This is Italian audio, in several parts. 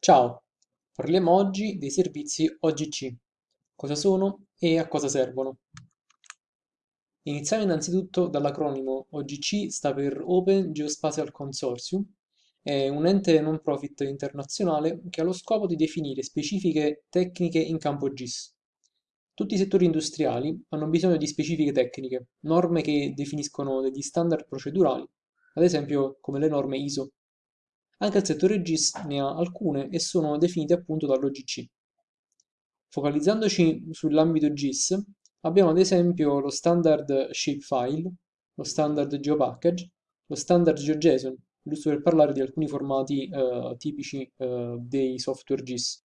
Ciao, parliamo oggi dei servizi OGC. Cosa sono e a cosa servono? Iniziamo innanzitutto dall'acronimo OGC sta per Open Geospatial Consortium, è un ente non profit internazionale che ha lo scopo di definire specifiche tecniche in campo GIS. Tutti i settori industriali hanno bisogno di specifiche tecniche, norme che definiscono degli standard procedurali, ad esempio come le norme ISO. Anche il settore GIS ne ha alcune e sono definite appunto dall'OGC. Focalizzandoci sull'ambito GIS, abbiamo ad esempio lo standard shapefile, lo standard geopackage, lo standard GeoJSON, giusto per parlare di alcuni formati eh, tipici eh, dei software GIS.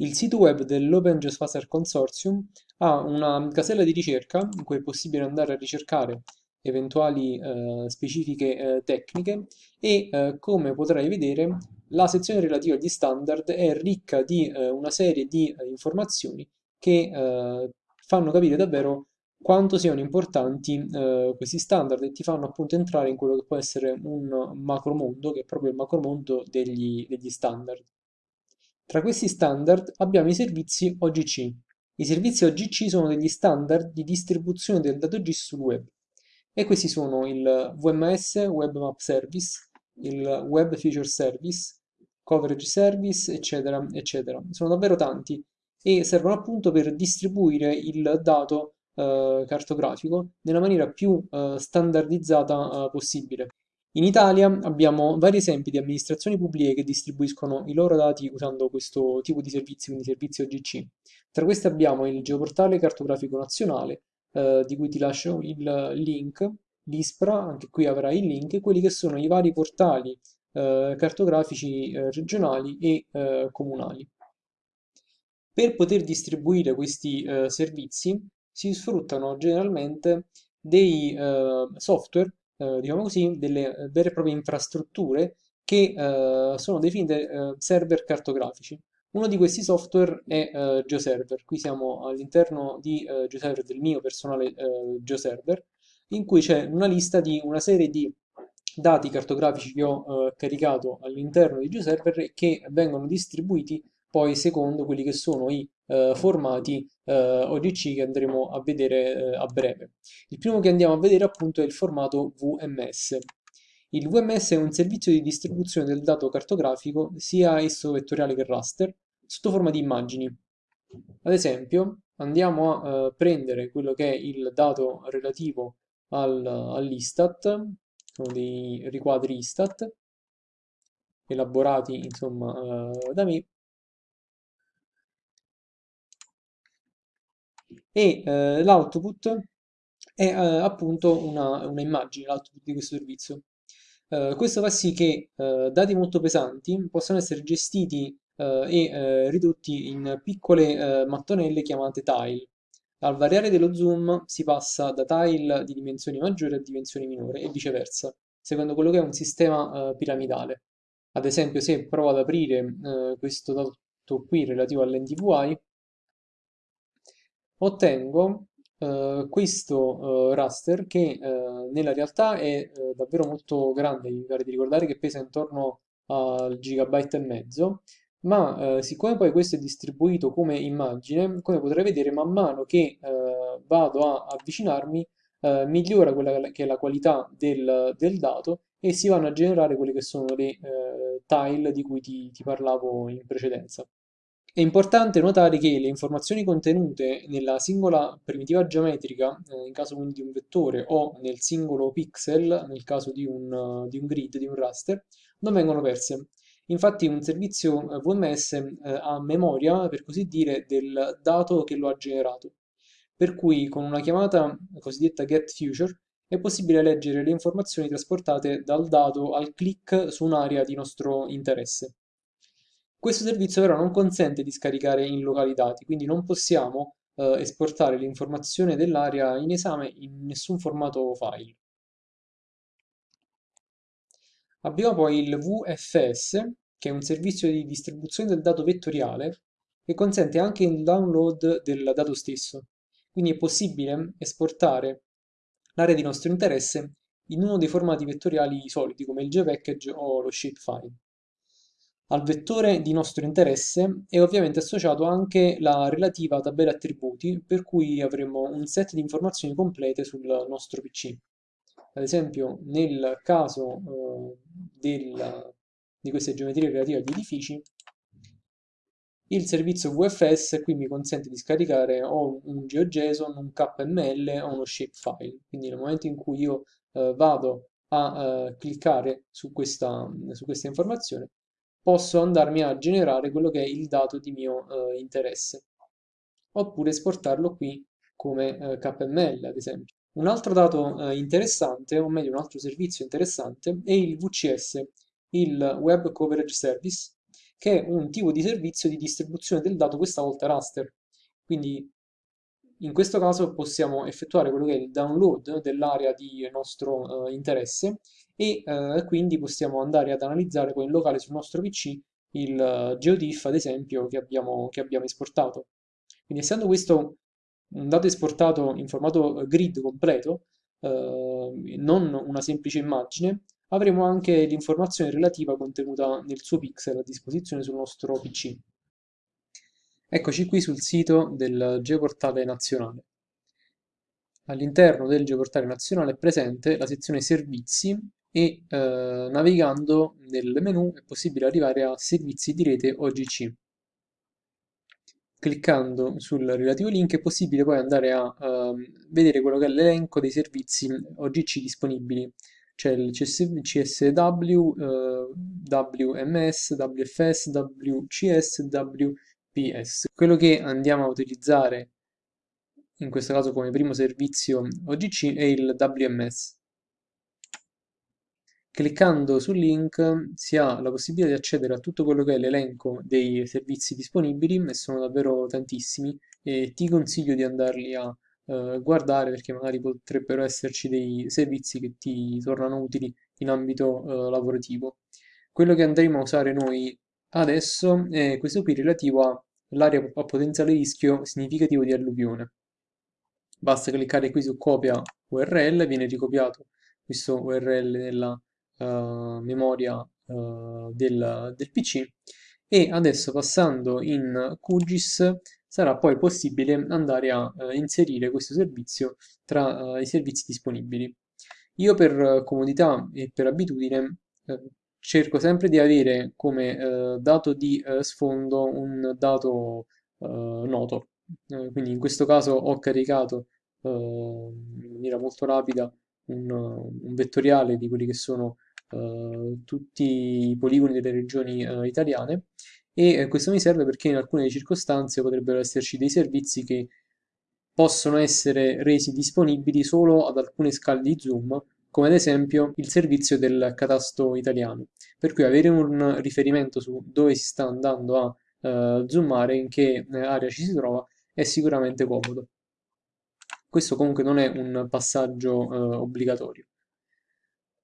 Il sito web dell'Open Geospatial Consortium ha una casella di ricerca in cui è possibile andare a ricercare eventuali eh, specifiche eh, tecniche e eh, come potrai vedere la sezione relativa agli standard è ricca di eh, una serie di eh, informazioni che eh, fanno capire davvero quanto siano importanti questi standard e ti fanno appunto entrare in quello che può essere un macromondo, che è proprio il macromondo degli, degli standard. Tra questi standard abbiamo i servizi OGC. I servizi OGC sono degli standard di distribuzione del dato GIS sul web e questi sono il WMS, Web Map Service, il Web Feature Service, Coverage Service, eccetera, eccetera. Sono davvero tanti e servono appunto per distribuire il dato eh, cartografico nella maniera più eh, standardizzata eh, possibile. In Italia abbiamo vari esempi di amministrazioni pubbliche che distribuiscono i loro dati usando questo tipo di servizi, quindi servizi OGC. Tra questi abbiamo il Geoportale Cartografico Nazionale, eh, di cui ti lascio il link, l'ISPRA, anche qui avrai il link, e quelli che sono i vari portali eh, cartografici eh, regionali e eh, comunali. Per poter distribuire questi eh, servizi si sfruttano generalmente dei eh, software, diciamo così, delle vere e proprie infrastrutture che sono definite server cartografici. Uno di questi software è uh, GeoServer, qui siamo all'interno di uh, GeoServer, del mio personale uh, GeoServer, in cui c'è una lista di una serie di dati cartografici che ho uh, caricato all'interno di GeoServer e che vengono distribuiti poi secondo quelli che sono i uh, formati uh, OGC che andremo a vedere a breve. Il primo che andiamo a vedere appunto è il formato VMS. Il VMS è un servizio di distribuzione del dato cartografico, sia esso vettoriale che raster, sotto forma di immagini. Ad esempio, andiamo a eh, prendere quello che è il dato relativo al, all'Istat, sono dei riquadri Istat, elaborati insomma eh, da me, e eh, l'output è eh, appunto una, una immagine, l'output di questo servizio. Uh, questo fa sì che uh, dati molto pesanti possano essere gestiti uh, e ridotti in piccole mattonelle chiamate tile. Al variare dello zoom si passa da tile di dimensioni maggiori a dimensioni minori e viceversa, secondo quello che è un sistema piramidale. Ad esempio, se provo ad aprire questo dato qui relativo all'NDVI, ottengo Uh, questo uh, raster che uh, nella realtà è davvero molto grande, mi pare di ricordare che pesa intorno al gigabyte e mezzo, ma siccome poi questo è distribuito come immagine, come potrai vedere man mano che vado a avvicinarmi, migliora quella che è la qualità del, del, dato e si vanno a generare quelle che sono le tile di cui ti, ti parlavo in precedenza. È importante notare che le informazioni contenute nella singola primitiva geometrica, eh, in caso quindi di un vettore, o nel singolo pixel, nel caso di un, di un grid, di un raster, non vengono perse. Infatti un servizio eh, VMS eh, ha memoria, per così dire, del dato che lo ha generato. Per cui con una chiamata cosiddetta getFuture è possibile leggere le informazioni trasportate dal dato al click su un'area di nostro interesse. Questo servizio però non consente di scaricare in locali dati, quindi non possiamo eh, esportare l'informazione dell'area in esame in nessun formato file. Abbiamo poi il VFS, che è un servizio di distribuzione del dato vettoriale che consente anche il download del dato stesso. Quindi è possibile esportare l'area di nostro interesse in uno dei formati vettoriali soliti come il JPackage o lo shapefile. Al vettore di nostro interesse è ovviamente associato anche la relativa tabella attributi, per cui avremo un set di informazioni complete sul nostro PC. Ad esempio, nel caso eh, del, di queste geometrie relative agli edifici, il servizio VFS qui mi consente di scaricare o un GeoJSON, un KML o uno shapefile. Quindi nel momento in cui io eh, vado a eh, cliccare su questa, su questa informazione, posso andarmi a generare quello che è il dato di mio eh, interesse. Oppure esportarlo qui come eh, KML, ad esempio. Un altro dato eh, interessante, o meglio un altro servizio interessante, è il VCS, il Web Coverage Service, che è un tipo di servizio di distribuzione del dato, questa volta raster. Quindi in questo caso possiamo effettuare quello che è il download dell'area di nostro eh, interesse e eh, quindi possiamo andare ad analizzare poi in locale sul nostro PC il uh, GeoTIFF ad esempio che abbiamo, che abbiamo esportato. Quindi essendo questo un dato esportato in formato grid completo, eh, non una semplice immagine, avremo anche l'informazione relativa contenuta nel suo pixel a disposizione sul nostro PC. Eccoci qui sul sito del Geoportale Nazionale. All'interno del Geoportale Nazionale è presente la sezione Servizi e eh, navigando nel menu è possibile arrivare a Servizi di rete OGC. Cliccando sul relativo link è possibile poi andare a uh, vedere quello che è l'elenco dei servizi OGC disponibili c'è il CSW, eh, WMS, WFS, WCS, WPS. Quello che andiamo a utilizzare in questo caso come primo servizio OGC è il WMS. Cliccando sul link si ha la possibilità di accedere a tutto quello che è l'elenco dei servizi disponibili e sono davvero tantissimi e ti consiglio di andarli a eh, guardare perché magari potrebbero esserci dei servizi che ti tornano utili in ambito eh, lavorativo. Quello che andremo a usare noi adesso è questo qui relativo all'area a potenziale rischio significativo di alluvione. Basta cliccare qui su copia URL, viene ricopiato questo URL nella uh, memoria uh, del, del PC e adesso passando in QGIS sarà poi possibile andare a eh, inserire questo servizio tra i servizi disponibili. Io per comodità e per abitudine cerco sempre di avere come dato di sfondo un dato eh, quindi in questo caso ho caricato in maniera molto rapida un, un, vettoriale di quelli che sono tutti i poligoni delle regioni italiane e eh, questo mi serve perché in alcune circostanze potrebbero esserci dei servizi che possono essere resi disponibili solo ad alcune scale di zoom, come ad esempio il servizio del catasto italiano. Per cui avere un riferimento su dove si sta andando a uh, zoomare, in che eh, area ci si trova, è sicuramente comodo. Questo comunque non è un passaggio uh, obbligatorio.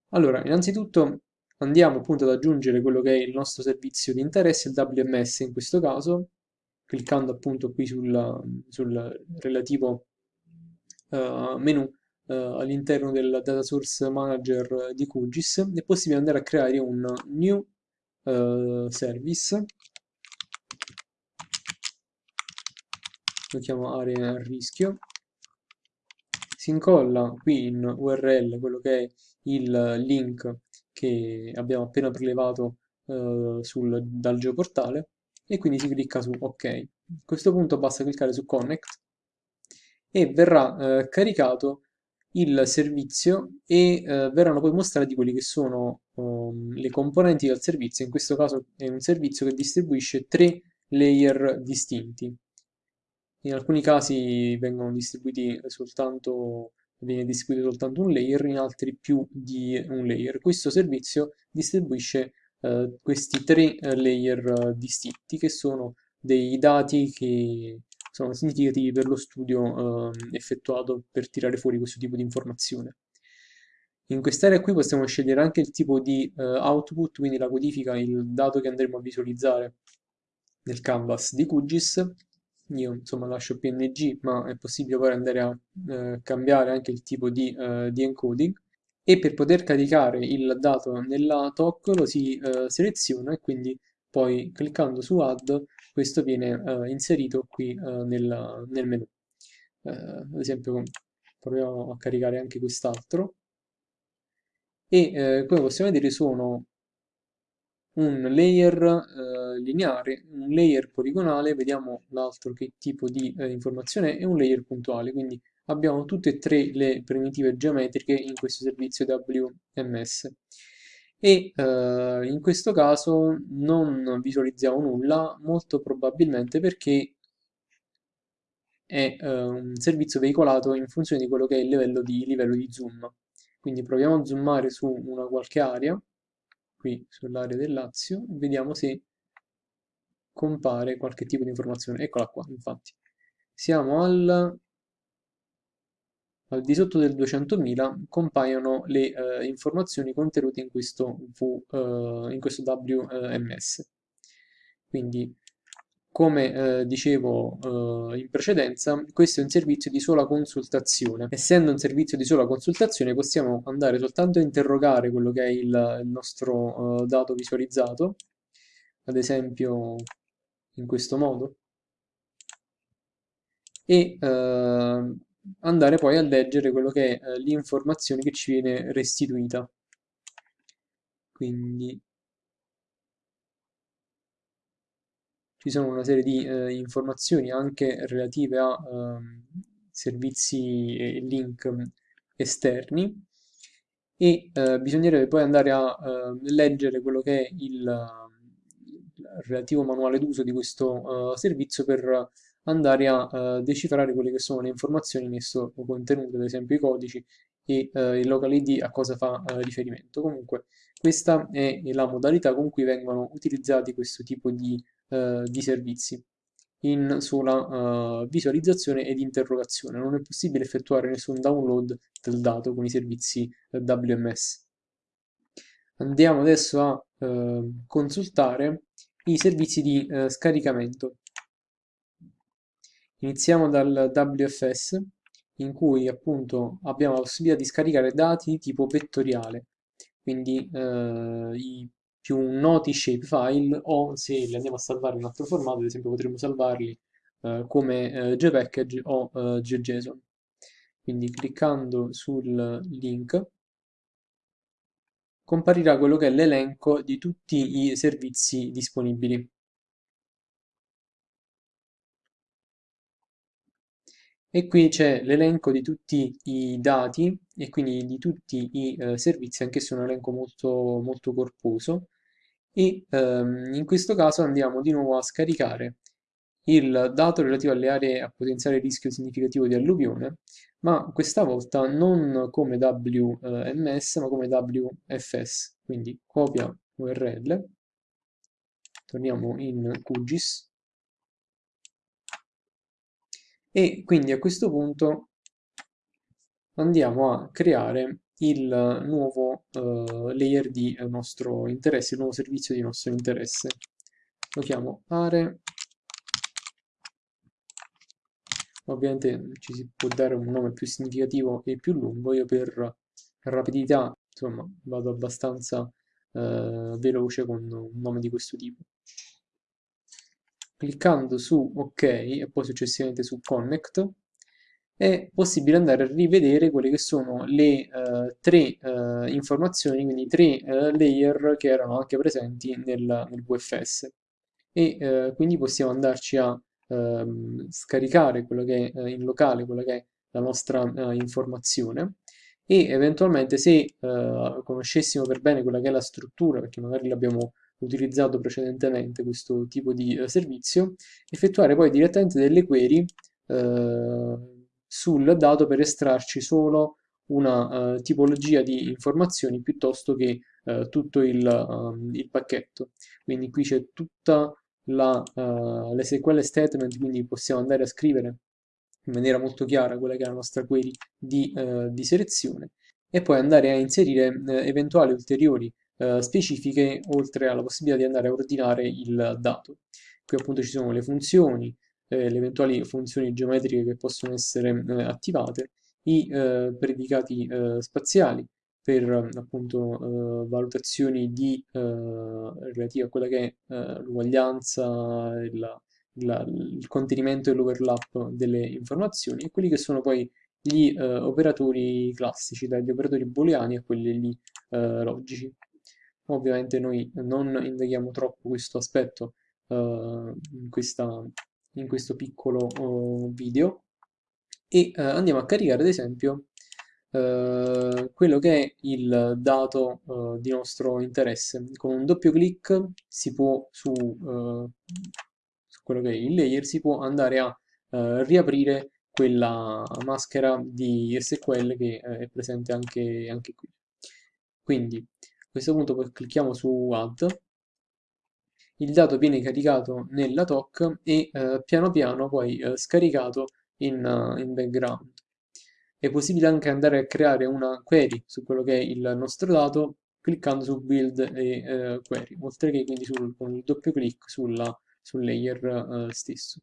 Allora, innanzitutto andiamo appunto ad aggiungere quello che è il nostro servizio di interesse, il WMS in questo caso, cliccando appunto qui sul, sul relativo uh, menu uh, all'interno del Data Source Manager di QGIS, è possibile andare a creare un new uh, service, lo chiamo a rischio, si incolla qui in URL quello che è il link che abbiamo appena prelevato eh, sul, dal geoportale e quindi si clicca su OK. A questo punto basta cliccare su Connect e verrà eh, caricato il servizio e eh, verranno poi mostrati quelli che sono um, le componenti del servizio. In questo caso è un servizio che distribuisce tre layer distinti. In alcuni casi vengono distribuiti soltanto viene distribuito soltanto un layer, in altri più di un layer. Questo servizio distribuisce eh, questi tre eh, layer eh, distinti che sono dei dati che sono significativi per lo studio eh, effettuato per tirare fuori questo tipo di informazione. In quest'area qui possiamo scegliere anche il tipo di uh, output, quindi la codifica, il dato che andremo a visualizzare nel canvas di QGIS io insomma lascio PNG ma è possibile poi andare a eh, cambiare anche il tipo di, eh, di, encoding e per poter caricare il dato nella TOC lo si eh, seleziona e quindi poi cliccando su Add questo viene eh, inserito qui eh, nel, nel menu. Eh, ad esempio proviamo a caricare anche quest'altro e come possiamo vedere sono un layer eh, lineare, un layer poligonale, vediamo l'altro che tipo di eh, informazione è, e un layer puntuale, quindi abbiamo tutte e tre le primitive geometriche in questo servizio WMS e eh, in questo caso non visualizziamo nulla, molto probabilmente perché è eh, un servizio veicolato in funzione di quello che è il livello di, livello di zoom. Quindi proviamo a zoomare su una qualche area, qui sull'area del Lazio, e vediamo se compare qualche tipo di informazione. Eccola qua, infatti. Siamo al al di sotto del 200.000 compaiono le eh, informazioni contenute in questo, v, eh, in questo WMS. Quindi, come eh, dicevo eh, in precedenza, questo è un servizio di sola consultazione. Essendo un servizio di sola consultazione, possiamo andare soltanto a interrogare quello che è il, il nostro eh, dato visualizzato, ad esempio in questo modo, e eh, andare poi a leggere quello che è eh, l'informazione che ci viene restituita. Quindi ci sono una serie di eh, informazioni anche relative a eh, servizi e link esterni e eh, bisognerebbe poi andare a eh, leggere quello che è il, relativo manuale d'uso di questo uh, servizio per andare a uh, decifrare quelle che sono le informazioni in esso contenute, ad esempio i codici e uh, il local ID a cosa fa riferimento. Comunque questa è la modalità con cui vengono utilizzati questo tipo di, di servizi in sola visualizzazione ed interrogazione. Non è possibile effettuare nessun download del dato con i servizi WMS. Andiamo adesso a consultare i servizi di scaricamento. Iniziamo dal WFS in cui appunto abbiamo la possibilità di scaricare dati di tipo vettoriale, quindi eh, i più noti shapefile o se li andiamo a salvare in un altro formato, ad esempio potremmo salvarli eh, come eh, JPackage o eh, JSON. Quindi cliccando sul link comparirà quello che è l'elenco di tutti i servizi disponibili. e qui c'è l'elenco di tutti i dati e quindi di tutti i eh, servizi, anche se è un elenco molto, molto corposo e ehm, in questo caso andiamo di nuovo a scaricare il dato relativo alle aree a potenziale rischio significativo di alluvione ma questa volta non come WMS ma come WFS quindi copia URL torniamo in QGIS. E quindi a questo punto andiamo a creare il nuovo uh, layer di nostro interesse, il nuovo servizio di nostro interesse. Lo chiamo are. Ovviamente ci si può dare un nome più significativo e più lungo, io per rapidità insomma vado abbastanza uh, veloce con un nome di questo tipo cliccando su ok e poi successivamente su connect è possibile andare a rivedere quelle che sono le uh, tre uh, informazioni, quindi tre uh, layer che erano anche presenti nel, nel VFS e quindi possiamo andarci a ehm, scaricare quello che è in locale, quella che è la nostra informazione. E eventualmente se conoscessimo per bene quella che è la struttura, perché magari l'abbiamo utilizzato precedentemente questo tipo di servizio, effettuare poi direttamente delle query sul dato per estrarci solo una uh, tipologia di informazioni piuttosto che uh, tutto il, uh, il, pacchetto. Quindi qui c'è tutta la uh, SQL statement, quindi possiamo andare a scrivere in maniera molto chiara quella che è la nostra query di, di selezione e poi andare a inserire eventuali ulteriori specifiche oltre alla possibilità di andare a ordinare il dato. Qui appunto ci sono le funzioni, eh, le eventuali funzioni geometriche che possono essere eh, attivate, i eh, predicati eh, spaziali, per appunto valutazioni di, relative a quella che è l'uguaglianza, il, contenimento e l'overlap delle informazioni e quelli che sono poi gli eh, operatori classici, dagli operatori booleani a quelli lì, eh, logici. Ovviamente noi non indaghiamo troppo questo aspetto eh, in, questa, in, questo piccolo oh, video e eh, andiamo a caricare ad esempio eh, quello che è il dato eh, di nostro interesse. Con un doppio clic si può su, su quello che è il layer si può andare a riaprire quella maschera di SQL che è presente anche, anche qui. Quindi a questo punto clicchiamo su Add, il dato viene caricato nella TOC e eh, piano piano poi eh, scaricato in, uh, in, background. È possibile anche andare a creare una query su quello che è il nostro dato cliccando su Build e eh, Query, oltre che quindi sul, con il doppio clic sulla, sul layer eh, stesso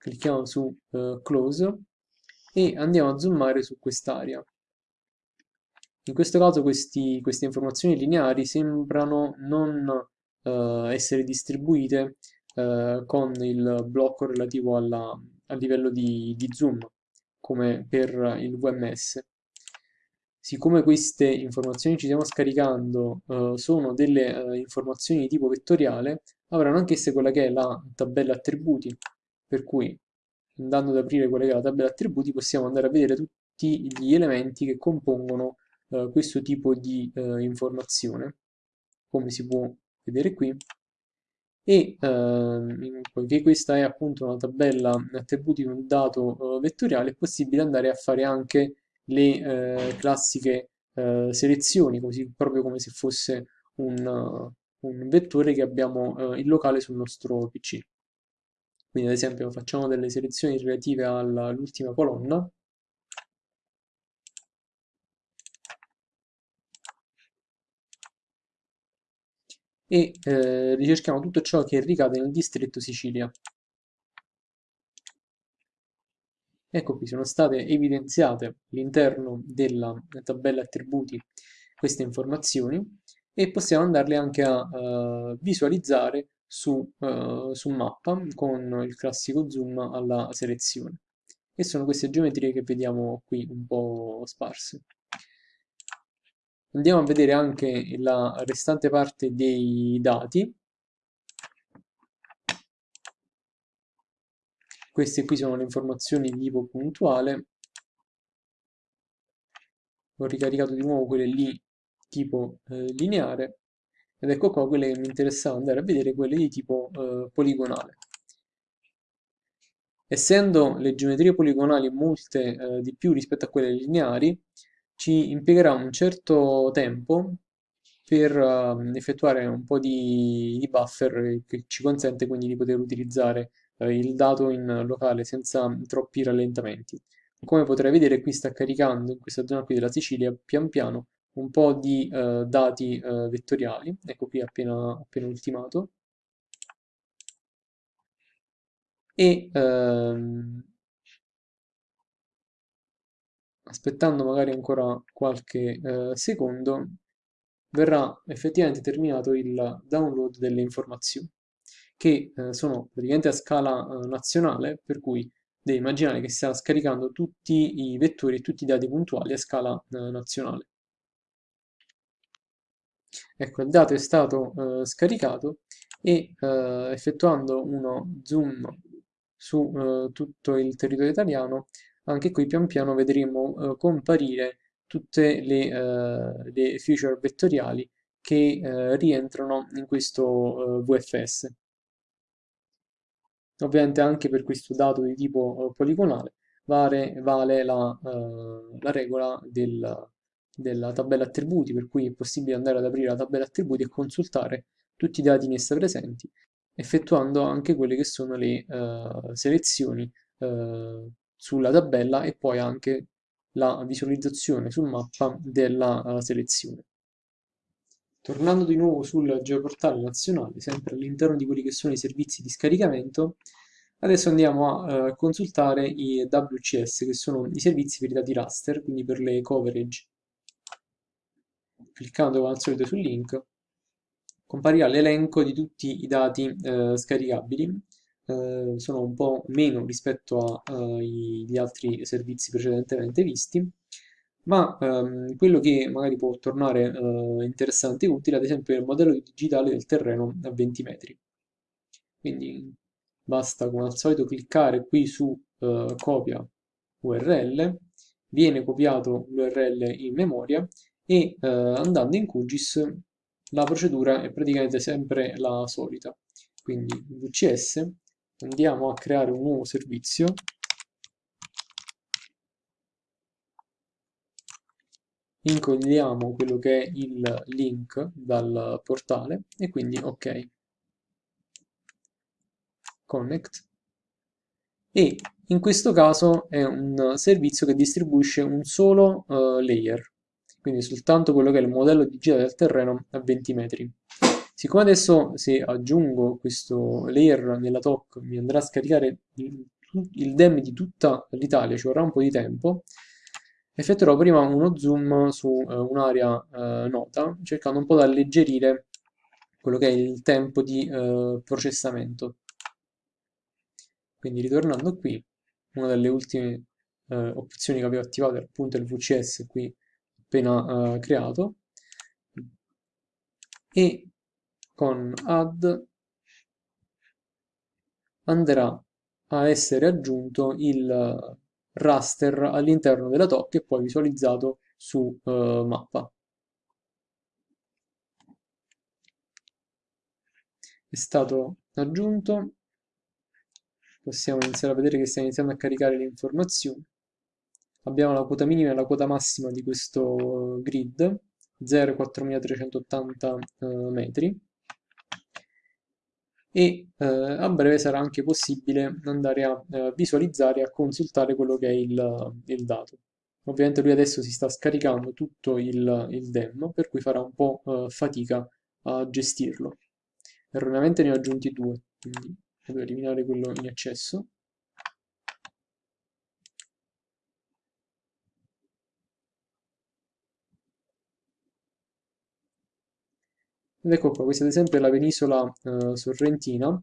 clicchiamo su close e andiamo a zoomare su quest'area. In questo caso questi, queste informazioni lineari sembrano non uh, essere distribuite uh, con il blocco relativo alla, al livello di, di zoom, come per il VMS. Siccome queste informazioni ci stiamo scaricando uh, sono delle informazioni di tipo vettoriale, avranno anch'esse quella che è la tabella attributi, per cui andando ad aprire quella che è la tabella attributi possiamo andare a vedere tutti gli elementi che compongono questo tipo di informazione come si può vedere qui e eh, poiché questa è appunto una tabella attributi di un dato eh, vettoriale è possibile andare a fare anche le eh, classiche eh, selezioni così proprio come se fosse un, un vettore che abbiamo in locale sul nostro PC quindi ad esempio facciamo delle selezioni relative all'ultima colonna. E eh, ricerchiamo tutto ciò che ricade nel distretto Sicilia. Ecco qui, sono state evidenziate all'interno della tabella attributi queste informazioni e possiamo andarle anche a uh, visualizzare su, uh, su mappa con il classico zoom alla selezione e sono queste geometrie che vediamo qui un po' sparse. Andiamo a vedere anche la restante parte dei dati. Queste qui sono le informazioni di tipo puntuale. Ho ricaricato di nuovo quelle lì tipo eh, lineare ed ecco qua quelle che mi interessava andare a vedere, quelle di tipo eh, poligonale. Essendo le geometrie poligonali molte eh, di più rispetto a quelle lineari, ci impiegherà un certo tempo per uh, effettuare un po' di, di, buffer che ci consente quindi di poter utilizzare uh, il dato in locale senza troppi rallentamenti. Come potrai vedere qui sta caricando in questa zona qui della Sicilia pian piano un po' di eh, dati eh, vettoriali, ecco qui appena, appena ultimato, e ehm, aspettando magari ancora qualche eh, secondo verrà effettivamente terminato il download delle informazioni che eh, sono praticamente a scala eh, nazionale per cui devi immaginare che sta scaricando tutti i vettori e tutti i dati puntuali a scala eh, nazionale. Ecco, il dato è stato eh, scaricato e eh, effettuando uno zoom su tutto il territorio italiano, anche qui pian piano vedremo eh, comparire tutte le, eh, le, feature vettoriali che eh, rientrano in questo VFS. Ovviamente anche per questo dato di tipo poligonale vale, vale la, la regola del della tabella attributi, per cui è possibile andare ad aprire la tabella attributi e consultare tutti i dati in essa presenti, effettuando anche quelle che sono le uh, selezioni uh, sulla tabella e poi anche la visualizzazione su mappa della uh, selezione. Tornando di nuovo sul geoportale nazionale, sempre all'interno di quelli che sono i servizi di scaricamento, adesso andiamo a consultare i WCS, che sono i servizi per i dati raster, quindi per le coverage cliccando come al solito sul link, comparirà l'elenco di tutti i dati eh, scaricabili. Eh, sono un po' meno rispetto agli altri servizi precedentemente visti, ma ehm, quello che magari può tornare eh, interessante e utile, ad esempio, è il modello digitale del terreno a 20 metri. Quindi basta come al solito cliccare qui su eh, copia URL, viene copiato l'URL in memoria e eh, andando in QGIS la procedura è praticamente sempre la solita. Quindi VCS andiamo a creare un nuovo servizio. Incolliamo quello che è il link dal portale e quindi ok. Connect. E in questo caso è un servizio che distribuisce un solo uh, layer quindi soltanto quello che è il modello digitale del terreno a 20 metri siccome adesso se aggiungo questo layer nella TOC mi andrà a scaricare il, il DEM di tutta l'Italia ci vorrà un po' di tempo effettuerò prima uno zoom su uh, un'area uh, nota cercando un po' di alleggerire quello che è il tempo di uh, processamento. Quindi ritornando qui una delle ultime opzioni che avevo attivato è appunto il VCS qui appena creato. E con add andrà a essere aggiunto il raster all'interno della TOC e poi visualizzato su uh, mappa. È stato aggiunto, possiamo iniziare a vedere che sta iniziando a caricare le informazioni. Abbiamo la quota minima e la quota massima di questo grid, 0,4380 uh, metri e eh, a breve sarà anche possibile andare a eh, visualizzare e a consultare quello che è il, il, dato. Ovviamente lui adesso si sta scaricando tutto il, il DEM, per cui farà un po' eh, fatica a gestirlo. Erroneamente ne ho aggiunti due, quindi devo eliminare quello in eccesso. Ed ecco qua, questa ad esempio è la penisola eh, sorrentina.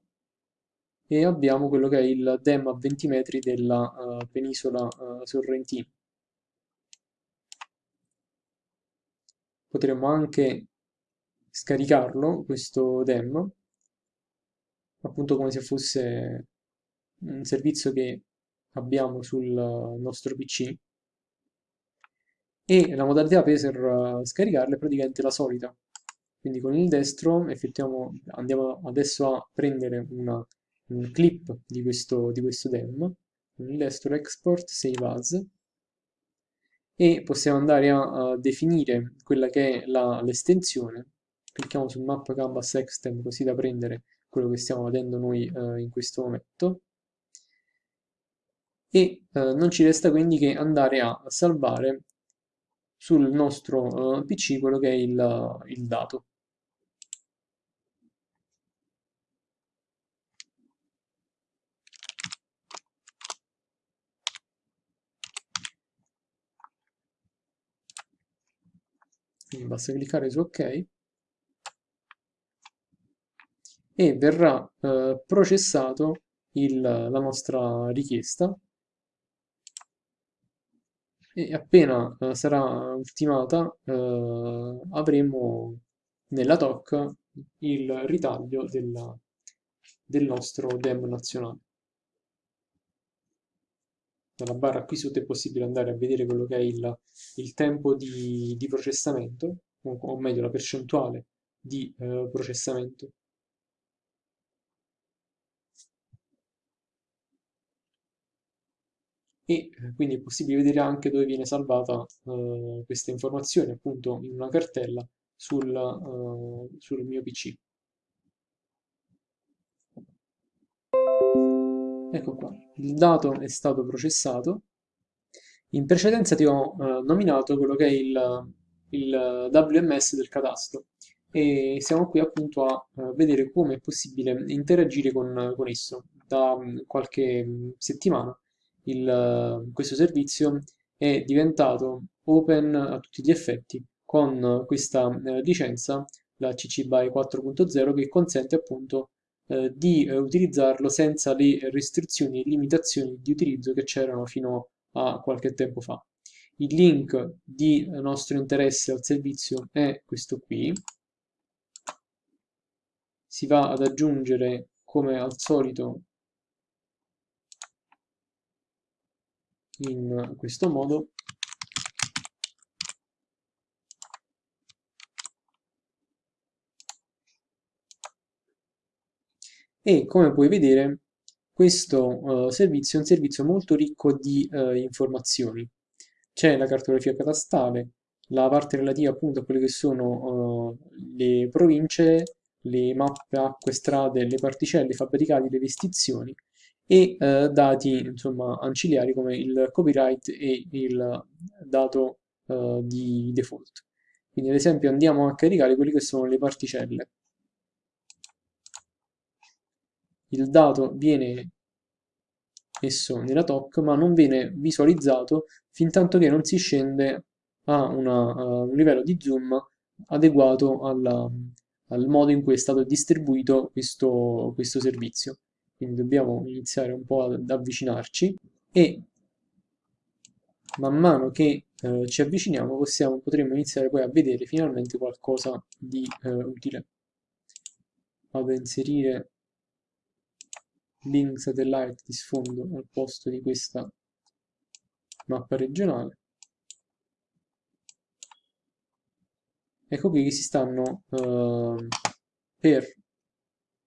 E abbiamo quello che è il DEM a 20 metri della uh, penisola uh, sorrentina. Potremmo anche scaricarlo, questo DEM, appunto come se fosse un servizio che abbiamo sul nostro PC e la modalità per scaricarlo è praticamente la solita quindi con il destro andiamo adesso a prendere una, un clip di questo, di questo dem, con il destro export save as, e possiamo andare a, a definire quella che è l'estensione, clicchiamo sul map canvas extend così da prendere quello che stiamo vedendo noi eh, in questo momento, e eh, non ci resta quindi che andare a salvare sul nostro uh, PC quello che è il, il dato. Quindi basta cliccare su ok. E verrà eh, processato il, la nostra richiesta. E appena eh, sarà ultimata eh, avremo nella TOC il ritaglio della, del nostro DEM nazionale dalla barra qui sotto è possibile andare a vedere quello che è il, il tempo di, di, processamento, o, o, meglio la percentuale di eh, processamento. E eh, quindi è possibile vedere anche dove viene salvata eh, questa informazione, appunto in una cartella sul, uh, sul mio PC. Ecco qua, il dato è stato processato. In precedenza ti ho eh, nominato quello che è il, il, WMS del catasto e siamo qui appunto a uh, vedere come è possibile interagire con, con esso. Da um, qualche um, settimana il, uh, questo servizio è diventato open a tutti gli effetti con questa eh, licenza, la CC BY 4.0, che consente appunto eh, di eh, utilizzarlo senza le restrizioni e limitazioni di utilizzo che c'erano fino a qualche tempo fa. Il link di nostro interesse al servizio è questo qui. Si va ad aggiungere come al solito in questo modo e come puoi vedere questo uh, servizio è un servizio molto ricco di uh, informazioni. C'è la cartografia catastale, la parte relativa appunto a quelle che sono uh, le province, le mappe, acque, strade, le particelle, i fabbricati, le vestizioni e eh, dati insomma, ancillari come il copyright e il dato eh, di default. Quindi ad esempio andiamo a caricare quelle che sono le particelle. Il dato viene messo nella TOC ma non viene visualizzato fin tanto che non si scende a una, uh, un livello di zoom adeguato alla, al modo in cui è stato distribuito questo, questo servizio quindi dobbiamo iniziare un po' ad avvicinarci e man mano che eh, ci avviciniamo possiamo, potremo iniziare poi a vedere finalmente qualcosa di eh, utile. Vado a inserire link satellite di sfondo al posto di questa mappa regionale. Ecco qui che si stanno eh, per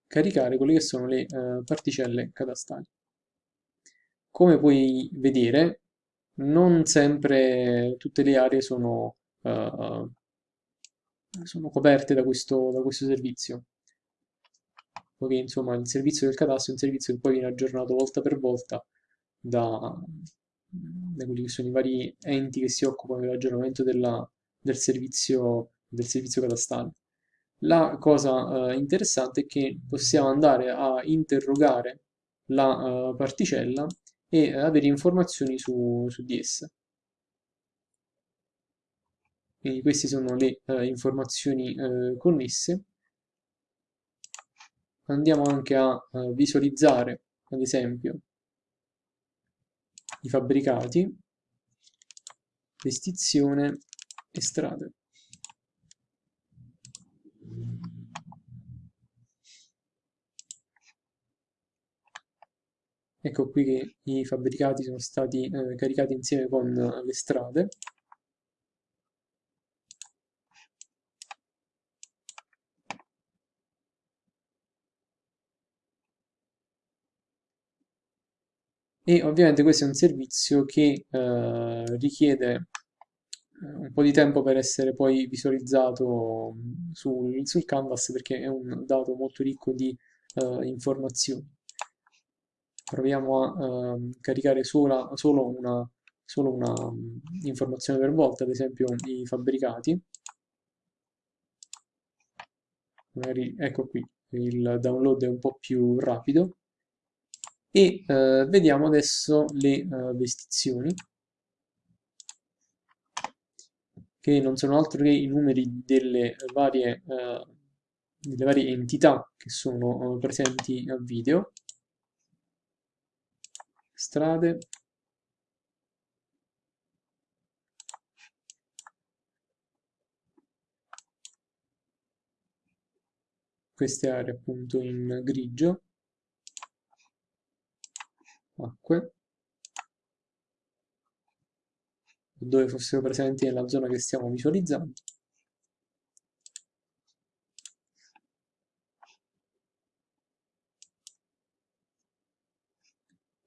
caricare quelle che sono le eh, particelle catastali. Come puoi vedere, non sempre tutte le aree sono, uh, sono coperte da questo, da questo servizio poiché insomma il servizio del catasto è un servizio che poi viene aggiornato volta per volta da, da quelli che sono i vari enti che si occupano dell'aggiornamento del servizio, del servizio catastale. La cosa eh, interessante è che possiamo andare a interrogare la eh, particella e avere informazioni su, su di essa. Quindi queste sono le eh, informazioni eh, connesse. Andiamo anche a eh, visualizzare, ad esempio, i fabbricati, vestizione e strade. Ecco qui che i fabbricati sono stati eh, caricati insieme con le strade. E ovviamente questo è un servizio che eh, richiede eh, un po' di tempo per essere poi visualizzato sul, sul canvas perché è un dato molto ricco di eh, informazioni proviamo a uh, caricare sola, solo una, solo una um, informazione per volta, ad esempio i fabbricati. Magari, ecco qui, il download è un po' più rapido. E uh, vediamo adesso le uh, vestizioni, che non sono altro che i numeri delle varie, delle varie entità che sono presenti al video. Strade. Queste aree appunto in grigio acque. Dove fossero presenti nella zona che stiamo visualizzando.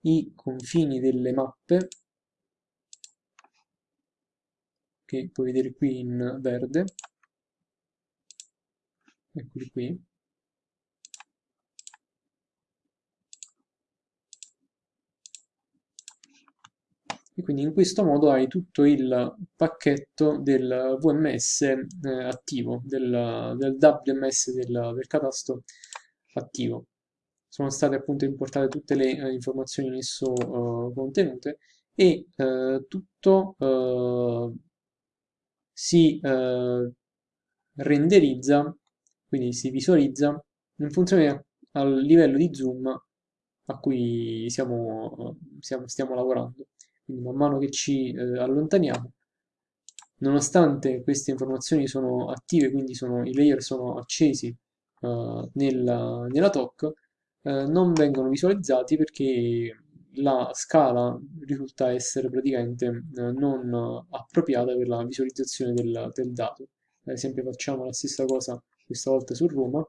I confini delle mappe che puoi vedere qui in verde. Eccoli qui e quindi in questo modo hai tutto il pacchetto del VMS eh, attivo, del, del WMS del, del catasto attivo sono state appunto importate tutte le eh, informazioni in esso uh, contenute e uh, tutto uh, si eh, renderizza, quindi si visualizza in funzione al livello di zoom a cui siamo, siamo- stiamo lavorando. Quindi man mano che ci eh, allontaniamo, nonostante queste informazioni sono attive, quindi sono- i layer sono accesi eh, nella, nella TOC, eh, non vengono visualizzati perché la scala risulta essere praticamente eh, non appropriata per la visualizzazione del, del dato. Ad esempio facciamo la stessa cosa questa volta su Roma.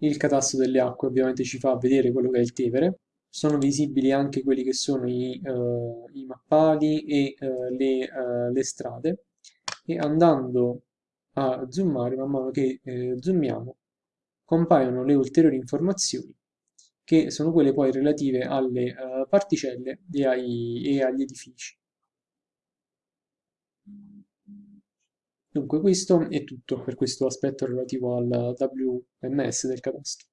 Il catasto delle acque ovviamente ci fa vedere quello che è il Tevere, sono visibili anche quelli che sono i, eh, i mappali e eh, le, eh, le strade e andando a zoomare man mano che eh, zoomiamo compaiono le ulteriori informazioni che sono quelle poi relative alle particelle e, ai- e agli edifici. Dunque questo è tutto per questo aspetto relativo al WMS del catasto.